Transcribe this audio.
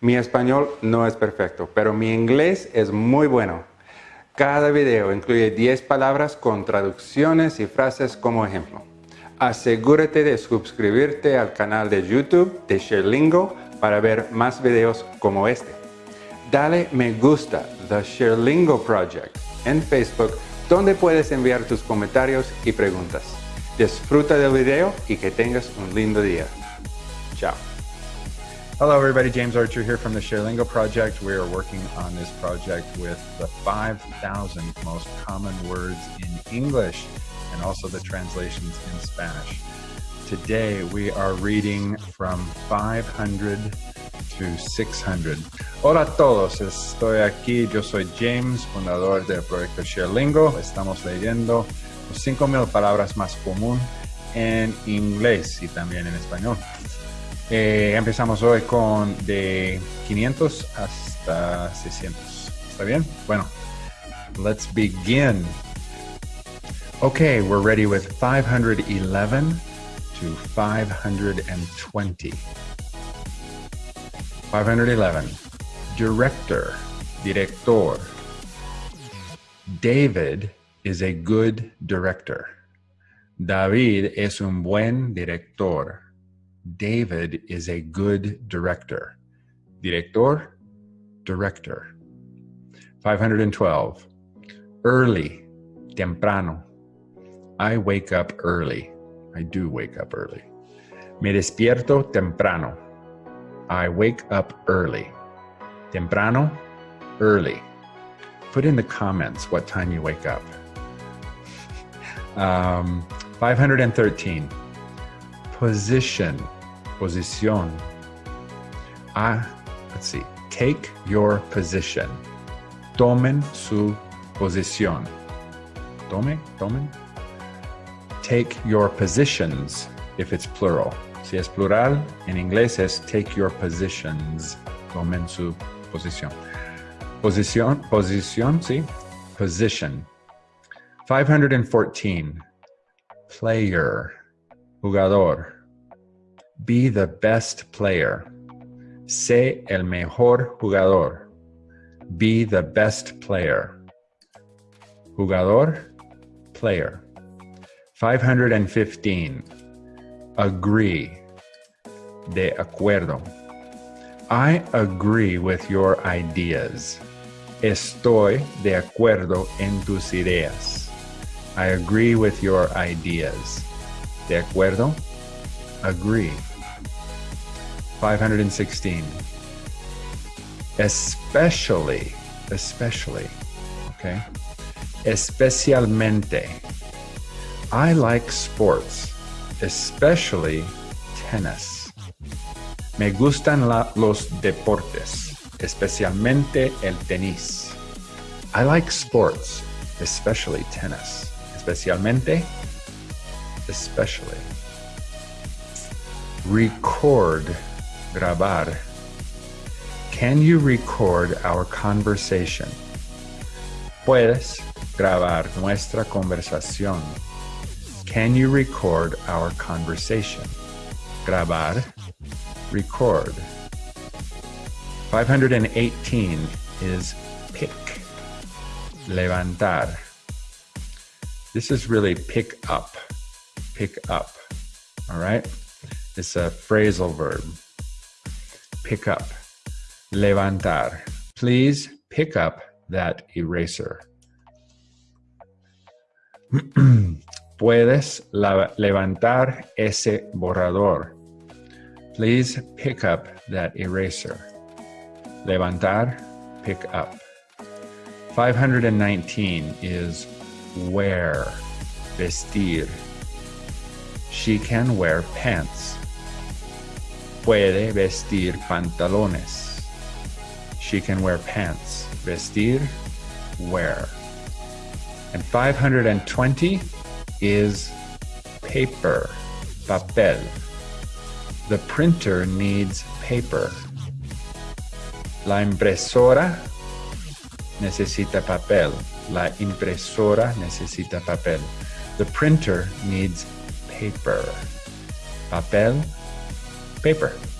Mi español no es perfecto, pero mi inglés es muy bueno. Cada video incluye 10 palabras con traducciones y frases como ejemplo. Asegúrate de suscribirte al canal de YouTube de ShareLingo para ver más videos como este. Dale me gusta The ShareLingo Project en Facebook donde puedes enviar tus comentarios y preguntas. Disfruta del video y que tengas un lindo día. Chao. Hello everybody, James Archer here from the ShareLingo project. We are working on this project with the 5,000 most common words in English and also the translations in Spanish. Today we are reading from 500 to 600. Hola a todos, estoy aquí, yo soy James, fundador del proyecto ShareLingo. Estamos leyendo los 5.000 palabras más común en inglés y también en español. Eh, empezamos hoy con de 500 hasta 600. ¿Está bien? Bueno, let's begin. Okay, we're ready with 511 to 520. 511. Director, director. David is a good director. David es un buen director. David is a good director. Director, director. 512. Early, temprano. I wake up early. I do wake up early. Me despierto temprano. I wake up early. Temprano, early. Put in the comments what time you wake up. Um, 513. Position, posición. Ah, let's see. Take your position. Tomen su posición. Tome, tomen. Take your positions if it's plural. Si es plural, en inglés es take your positions. Tomen su posición. Posición, posición, sí. Position. 514. Player. Jugador. Be the best player. Sé el mejor jugador. Be the best player. Jugador, player. 515. Agree. De acuerdo. I agree with your ideas. Estoy de acuerdo en tus ideas. I agree with your ideas. De acuerdo? Agree. 516. Especially, especially, okay? Especialmente. I like sports, especially tennis. Me gustan la, los deportes, especialmente el tenis. I like sports, especially tennis. Especialmente, especially. Record, grabar. Can you record our conversation? Puedes grabar nuestra conversación. Can you record our conversation? Grabar, record. 518 is pick, levantar. This is really pick up, pick up, all right? It's a phrasal verb. Pick up, levantar. Please pick up that eraser. Puedes levantar ese borrador. Please pick up that eraser. Levantar, pick up. 519 is wear, vestir. She can wear pants. Puede vestir pantalones. She can wear pants. Vestir, wear. And 520 is paper, papel. The printer needs paper. La impresora necesita papel. La impresora necesita papel. The printer needs paper. Papel, paper.